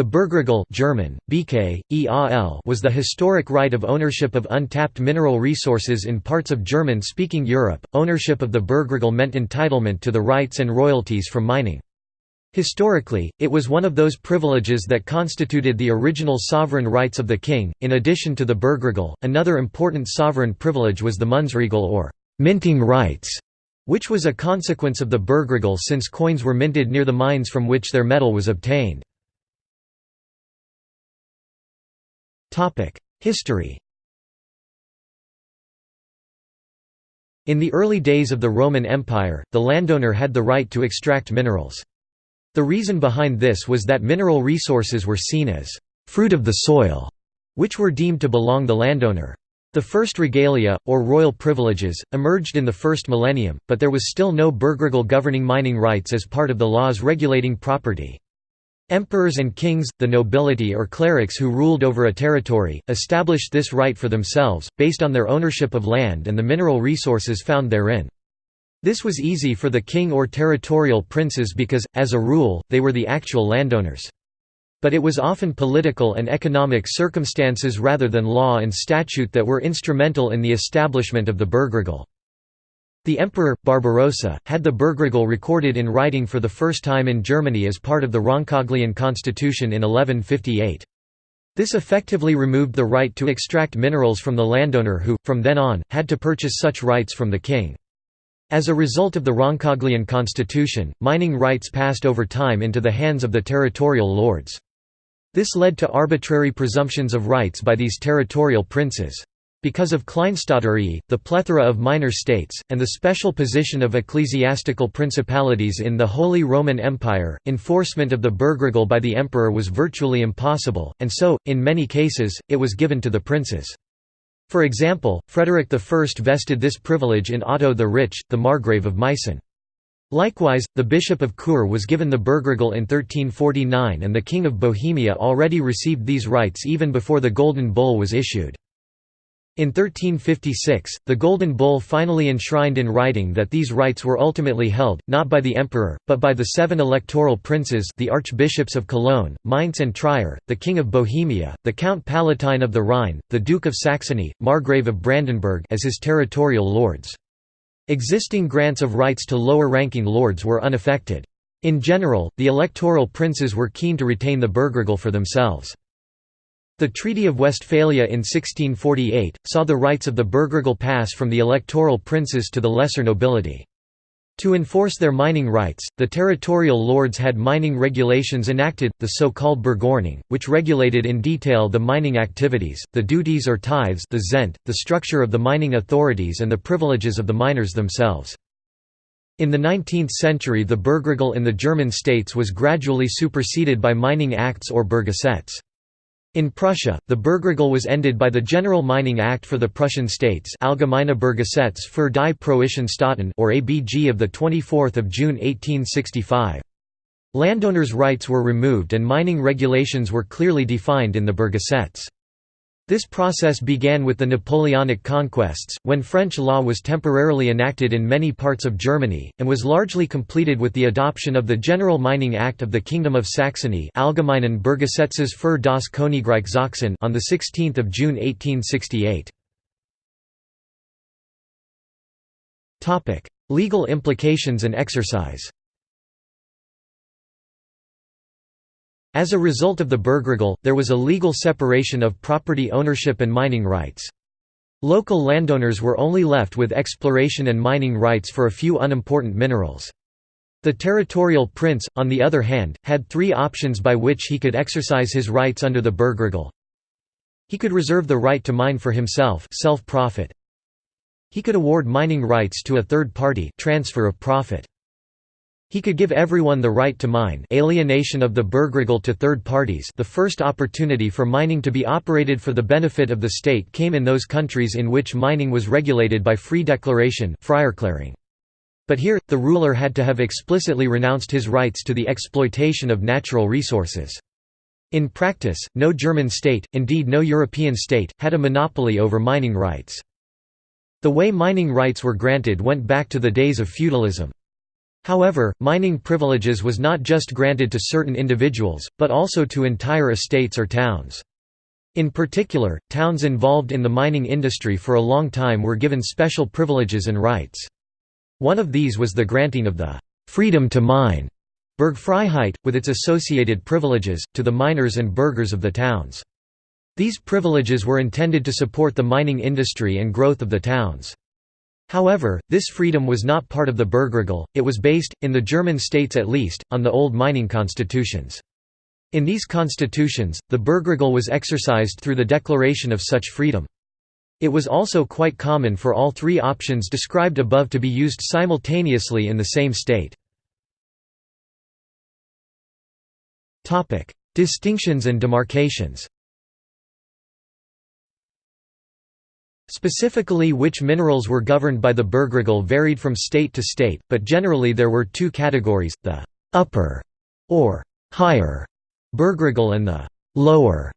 The Bergregal German, BK, was the historic right of ownership of untapped mineral resources in parts of German-speaking Europe. Ownership of the Bergregal meant entitlement to the rights and royalties from mining. Historically, it was one of those privileges that constituted the original sovereign rights of the king. In addition to the Bergregal, another important sovereign privilege was the Münzregal or minting rights, which was a consequence of the Bergregal since coins were minted near the mines from which their metal was obtained. History In the early days of the Roman Empire, the landowner had the right to extract minerals. The reason behind this was that mineral resources were seen as «fruit of the soil», which were deemed to belong the landowner. The first regalia, or royal privileges, emerged in the first millennium, but there was still no Bergregal governing mining rights as part of the laws regulating property. Emperors and kings, the nobility or clerics who ruled over a territory, established this right for themselves, based on their ownership of land and the mineral resources found therein. This was easy for the king or territorial princes because, as a rule, they were the actual landowners. But it was often political and economic circumstances rather than law and statute that were instrumental in the establishment of the Bergregal. The emperor, Barbarossa, had the Bergregal recorded in writing for the first time in Germany as part of the Roncaglian constitution in 1158. This effectively removed the right to extract minerals from the landowner who, from then on, had to purchase such rights from the king. As a result of the Roncaglian constitution, mining rights passed over time into the hands of the territorial lords. This led to arbitrary presumptions of rights by these territorial princes. Because of Kleinstaaterei, the plethora of minor states, and the special position of ecclesiastical principalities in the Holy Roman Empire, enforcement of the Bergregal by the emperor was virtually impossible, and so, in many cases, it was given to the princes. For example, Frederick I vested this privilege in Otto the Rich, the Margrave of Meissen. Likewise, the Bishop of Chur was given the Bergregel in 1349 and the King of Bohemia already received these rights even before the Golden Bull was issued. In 1356, the Golden Bull finally enshrined in writing that these rights were ultimately held, not by the emperor, but by the seven electoral princes the archbishops of Cologne, Mainz and Trier, the King of Bohemia, the Count Palatine of the Rhine, the Duke of Saxony, Margrave of Brandenburg as his territorial lords. Existing grants of rights to lower-ranking lords were unaffected. In general, the electoral princes were keen to retain the Bergregal for themselves. The Treaty of Westphalia in 1648, saw the rights of the Bergregal pass from the electoral princes to the lesser nobility. To enforce their mining rights, the territorial lords had mining regulations enacted, the so-called Bergordnung, which regulated in detail the mining activities, the duties or tithes the, Zehnt, the structure of the mining authorities and the privileges of the miners themselves. In the 19th century the Bergregal in the German states was gradually superseded by mining acts or Berggesetze. In Prussia, the Bergregal was ended by the General Mining Act for the Prussian States Allgemeine Berggesetz für die Preußischen Staaten or ABG of 24 June 1865. Landowners' rights were removed and mining regulations were clearly defined in the Berggesetze. This process began with the Napoleonic conquests, when French law was temporarily enacted in many parts of Germany, and was largely completed with the adoption of the General Mining Act of the Kingdom of Saxony für das Königreich Sachsen on 16 June 1868. Legal implications and exercise As a result of the Bergregal, there was a legal separation of property ownership and mining rights. Local landowners were only left with exploration and mining rights for a few unimportant minerals. The territorial prince, on the other hand, had three options by which he could exercise his rights under the Bergregal. He could reserve the right to mine for himself self-profit. He could award mining rights to a third party transfer of profit. He could give everyone the right to mine alienation of the Bergregal to third parties the first opportunity for mining to be operated for the benefit of the state came in those countries in which mining was regulated by free declaration But here, the ruler had to have explicitly renounced his rights to the exploitation of natural resources. In practice, no German state, indeed no European state, had a monopoly over mining rights. The way mining rights were granted went back to the days of feudalism. However, mining privileges was not just granted to certain individuals, but also to entire estates or towns. In particular, towns involved in the mining industry for a long time were given special privileges and rights. One of these was the granting of the «freedom to mine» Bergfreiheit, with its associated privileges, to the miners and burghers of the towns. These privileges were intended to support the mining industry and growth of the towns. However, this freedom was not part of the Bergregal, it was based, in the German states at least, on the old mining constitutions. In these constitutions, the Bergregal was exercised through the declaration of such freedom. It was also quite common for all three options described above to be used simultaneously in the same state. Distinctions and demarcations Specifically which minerals were governed by the Bergregal varied from state to state, but generally there were two categories, the «upper» or «higher» Bergregal and the «lower»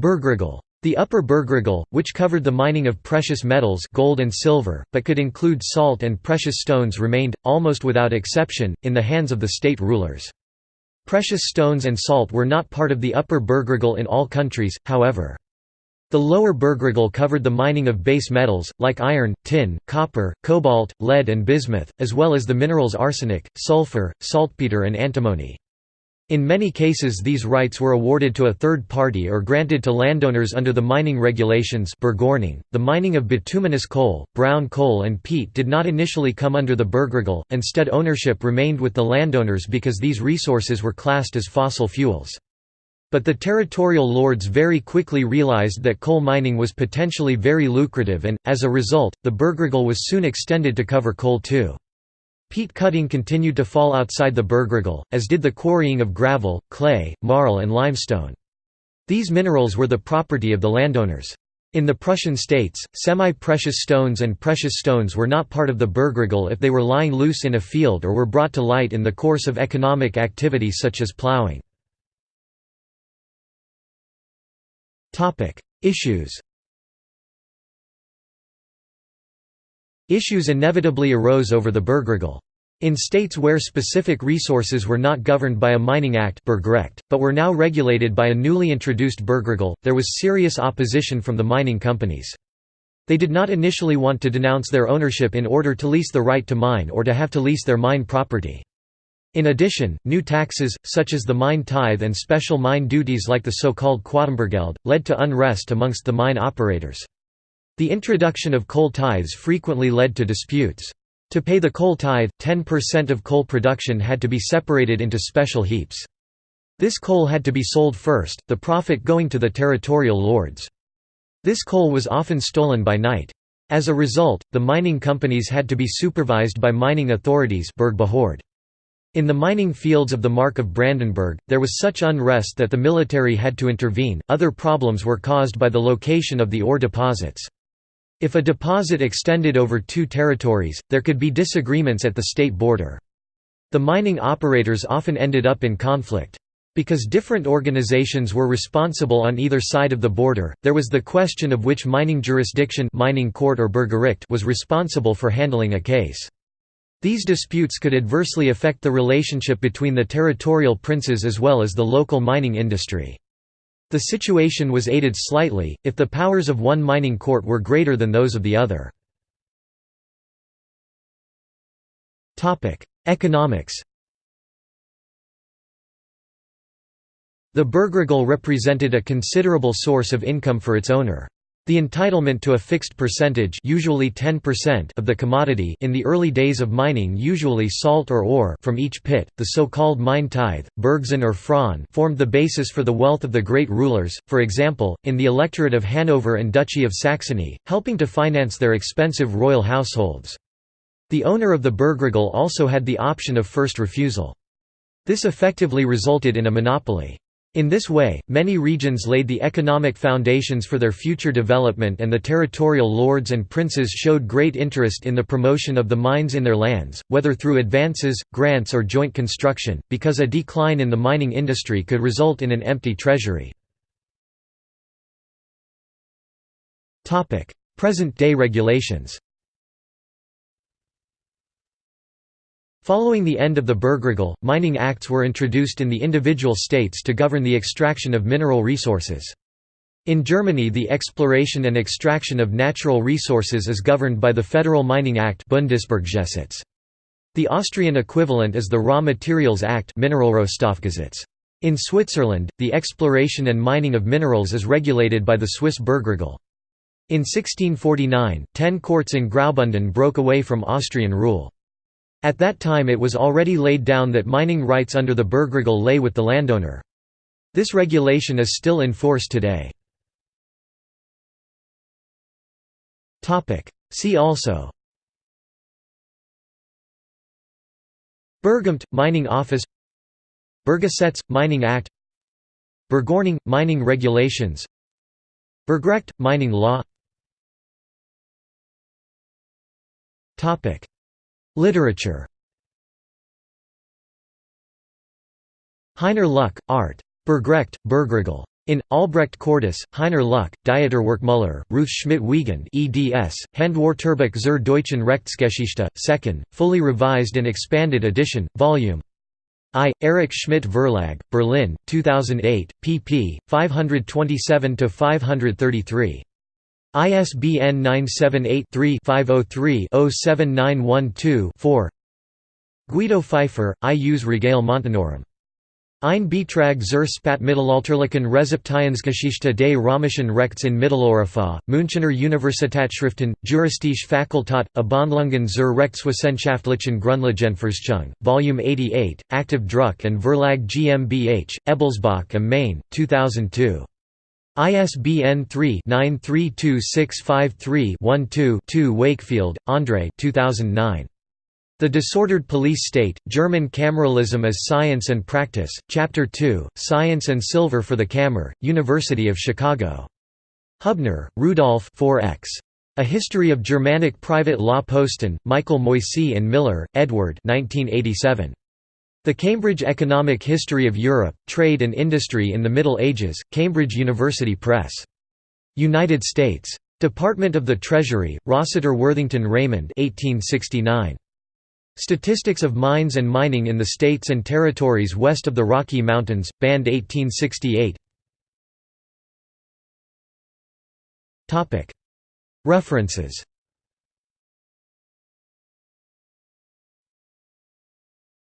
Bergregal. The Upper Bergregal, which covered the mining of precious metals gold and silver, but could include salt and precious stones remained, almost without exception, in the hands of the state rulers. Precious stones and salt were not part of the Upper Bergregal in all countries, however. The lower Bergregal covered the mining of base metals, like iron, tin, copper, cobalt, lead and bismuth, as well as the minerals arsenic, sulfur, saltpeter and antimony. In many cases these rights were awarded to a third party or granted to landowners under the mining regulations The mining of bituminous coal, brown coal and peat did not initially come under the Bergregal, instead ownership remained with the landowners because these resources were classed as fossil fuels. But the territorial lords very quickly realized that coal mining was potentially very lucrative and, as a result, the Bergregal was soon extended to cover coal too. Peat cutting continued to fall outside the Bergregal, as did the quarrying of gravel, clay, marl and limestone. These minerals were the property of the landowners. In the Prussian states, semi-precious stones and precious stones were not part of the Bergregal if they were lying loose in a field or were brought to light in the course of economic activity such as ploughing. Issues Issues inevitably arose over the Bergregal. In states where specific resources were not governed by a mining act but were now regulated by a newly introduced Bergregal, there was serious opposition from the mining companies. They did not initially want to denounce their ownership in order to lease the right to mine or to have to lease their mine property. In addition, new taxes, such as the mine tithe and special mine duties like the so-called Quatembergeld, led to unrest amongst the mine operators. The introduction of coal tithes frequently led to disputes. To pay the coal tithe, 10% of coal production had to be separated into special heaps. This coal had to be sold first, the profit going to the territorial lords. This coal was often stolen by night. As a result, the mining companies had to be supervised by mining authorities in the mining fields of the Mark of Brandenburg, there was such unrest that the military had to intervene. Other problems were caused by the location of the ore deposits. If a deposit extended over two territories, there could be disagreements at the state border. The mining operators often ended up in conflict. Because different organizations were responsible on either side of the border, there was the question of which mining jurisdiction mining court or was responsible for handling a case. These disputes could adversely affect the relationship between the territorial princes as well as the local mining industry. The situation was aided slightly, if the powers of one mining court were greater than those of the other. Economics The Bergregal represented a considerable source of income for its owner. The entitlement to a fixed percentage usually 10% of the commodity in the early days of mining usually salt or ore from each pit, the so-called mine tithe, Bergzehnt or Frauen formed the basis for the wealth of the great rulers, for example, in the electorate of Hanover and Duchy of Saxony, helping to finance their expensive royal households. The owner of the Bergregal also had the option of first refusal. This effectively resulted in a monopoly. In this way, many regions laid the economic foundations for their future development and the territorial lords and princes showed great interest in the promotion of the mines in their lands, whether through advances, grants or joint construction, because a decline in the mining industry could result in an empty treasury. Present-day regulations Following the end of the Bergregal, mining acts were introduced in the individual states to govern the extraction of mineral resources. In Germany the exploration and extraction of natural resources is governed by the Federal Mining Act Bundesberggesetz. The Austrian equivalent is the Raw Materials Act In Switzerland, the exploration and mining of minerals is regulated by the Swiss Bergregal. In 1649, ten courts in Graubünden broke away from Austrian rule. At that time it was already laid down that mining rights under the Bergregal lay with the landowner. This regulation is still in force today. See also. Bergamt – Mining Office. Berggesetz – Mining Act. Bergordnung – Mining Regulations. Bergrecht – Mining Law Literature Heiner Lück, Art. Bergrecht, Bergregal. In, Albrecht Cordes, Heiner Lück, Dieterwerkmüller, Ruth Schmidt-Wiegand eds, Handwörterbuch zur deutschen Rechtsgeschichte, 2nd, fully revised and expanded edition, Vol. I. Erich Schmidt Verlag, Berlin, 2008, pp. 527–533. ISBN 978 3 503 07912 Guido Pfeifer, I use Regale Montanorum. Ein Beitrag zur Spätmittelalterlichen Rezeptionsgeschichte des römischen Rechts in Mitteleuropa, Münchener Universitätsschriften, Juristische Fakultät, Abhandlungen zur Rechtswissenschaftlichen Grundlagenforschung, Volume 88, Aktiv Druck and Verlag GmbH, Ebelsbach am Main, 2002. ISBN 3-932653-12-2 Wakefield, Andre 2009. The Disordered Police State, German Cameralism as Science and Practice, Chapter 2, Science and Silver for the Kammer, University of Chicago. Hübner, Rudolf 4x. A History of Germanic Private Law Postan, Michael Moisey and Miller, Edward 1987. The Cambridge Economic History of Europe, Trade and Industry in the Middle Ages, Cambridge University Press. United States. Department of the Treasury, Rossiter Worthington Raymond 1869. Statistics of Mines and Mining in the States and Territories West of the Rocky Mountains, Band 1868 References